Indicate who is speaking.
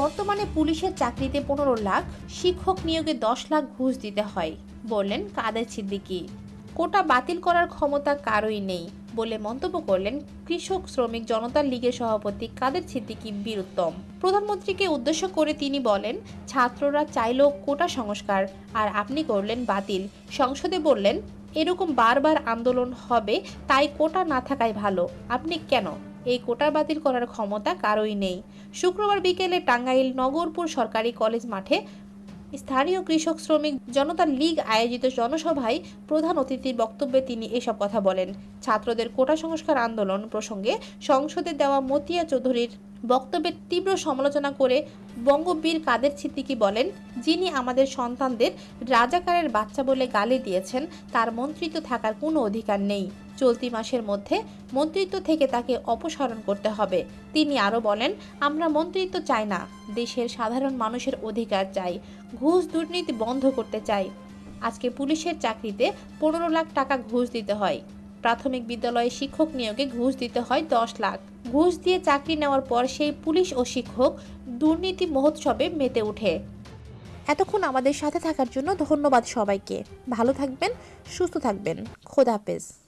Speaker 1: বর্তমানে পুলিশের চাকরিতে পনেরো লাখ, শিক্ষক নিয়োগে দশ লাখ ঘুষ দিতে হয়, বললেন কাদের সিদ্দিকি। কোটা বাতিল করার ক্ষমতা কারোই নেই, বলে মন্তব্য করলেন কৃষক শ্রমিক জনতা লীগের সভাপতি কাদের সিদ্দিকি বীরুত্তম। প্রধানমন্ত্রীকে উদ্দেশ্য করে তিনি বলেন, ছাত্ররা চাইলো কোটা সংস্কার, আর আপনি করলেন বাতিল। সংসদে বললেন, এরকম বারবার আন্দোলন হবে, তাই কোটা না থাকাই ভালো, আপনি কেন? এই কোটা বাতিল করার ক্ষমতা কারোই নেই। শুক্রবার বিকেলে টাঙ্গাইল নগরপুর সরকারি কলেজ মাঠে স্থানীয় কৃষক শ্রমিক জনতা লীগ আয়োজিত জনসভায় প্রধান অতিথির বক্তব্যে তিনি এসব কথা বলেন। ছাত্রদের কোটা সংস্কার আন্দোলন প্রসঙ্গে সংসদে দেওয়া মতিয়া চৌধুরীর বক্তব্যের তীব্র সমালোচনা করে বঙ্গবীর কাদের ছিদ্দিকি বলেন, যিনি আমাদের সন্তানদের রাজাকারের বাচ্চা বলে গালি দিয়েছেন, তার মন্ত্রিত্ব থাকার কোনো অধিকার নেই। চলতি মাসের মধ্যে মন্ত্রিত্ব থেকে তাকে অপসারণ করতে হবে। তিনি আরও বলেন, আমরা মন্ত্রিত্ব চাই না, দেশের সাধারণ মানুষের অধিকার চাই, ঘুষ দুর্নীতি বন্ধ করতে চাই। আজকে পুলিশের চাকরিতে পনেরো লাখ টাকা ঘুষ দিতে হয়। প্রাথমিক বিদ্যালয়ে শিক্ষক নিয়োগে ঘুষ দিতে হয় দশ লাখ। ঘুষ দিয়ে চাকরি নেওয়ার পর সেই পুলিশ ও শিক্ষক দুর্নীতি মহোৎসবে মেতে ওঠে। এতক্ষণ আমাদের সাথে থাকার জন্য ধন্যবাদ সবাইকে। ভালো থাকবেন, সুস্থ থাকবেন। খোদাহাফেজ